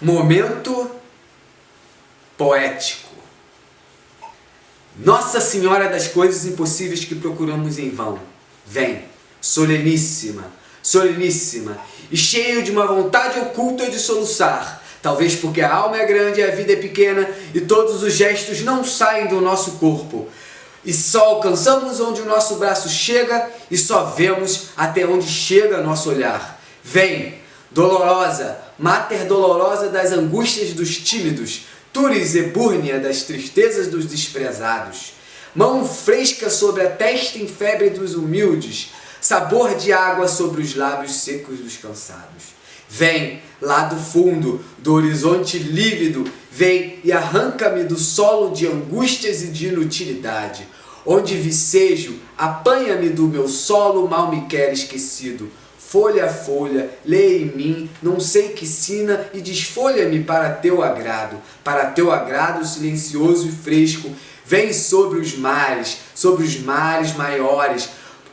Momento poético. Nossa Senhora das coisas impossíveis que procuramos em vão, vem, soleníssima, soleníssima, e cheio de uma vontade oculta de soluçar, talvez porque a alma é grande e a vida é pequena e todos os gestos não saem do nosso corpo, e só alcançamos onde o nosso braço chega e só vemos até onde chega nosso olhar. Vem, dolorosa, mater dolorosa das angústias dos tímidos, turis e búrnia das tristezas dos desprezados. Mão fresca sobre a testa em febre dos humildes, sabor de água sobre os lábios secos dos cansados. Vem, lá do fundo, do horizonte lívido, vem e arranca-me do solo de angústias e de inutilidade. Onde vicejo, apanha-me do meu solo mal me quer esquecido. Folha a folha, lê em mim, não sei que sina, e desfolha-me para teu agrado. Para teu agrado silencioso e fresco, vem sobre os mares, sobre os mares maiores,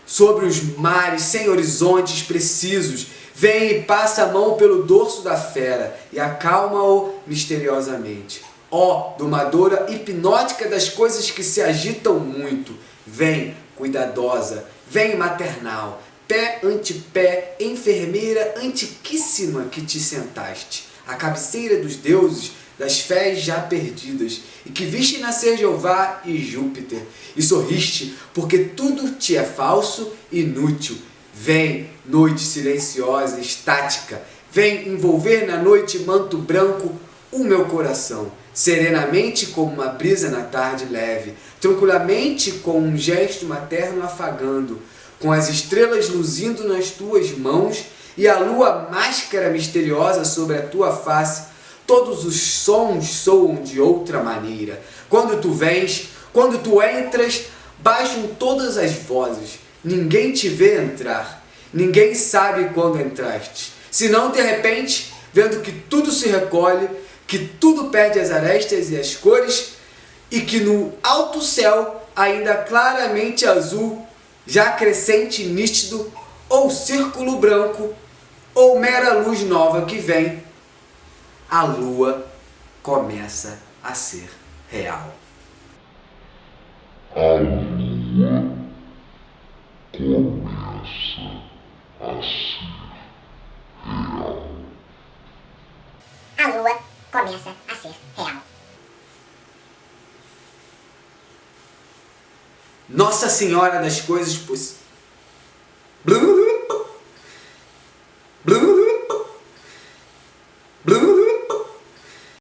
sobre os mares sem horizontes precisos, Vem e passa a mão pelo dorso da fera e acalma-o misteriosamente. Ó, oh, domadora hipnótica das coisas que se agitam muito, vem, cuidadosa, vem maternal, pé ante pé, enfermeira antiquíssima que te sentaste, a cabeceira dos deuses, das fés já perdidas, e que viste nascer Jeová e Júpiter, e sorriste, porque tudo te é falso e inútil, Vem, noite silenciosa, estática, vem envolver na noite manto branco o meu coração, serenamente como uma brisa na tarde leve, tranquilamente com um gesto materno afagando, com as estrelas luzindo nas tuas mãos e a lua máscara misteriosa sobre a tua face, todos os sons soam de outra maneira. Quando tu vens, quando tu entras, baixam todas as vozes, Ninguém te vê entrar. Ninguém sabe quando entraste. Senão, de repente, vendo que tudo se recolhe, que tudo perde as arestas e as cores, e que no alto céu, ainda claramente azul, já crescente e nítido, ou círculo branco, ou mera luz nova que vem, a lua começa a ser real. A lua começa a ser real. A lua começa a ser real. Nossa Senhora das Coisas Possíveis.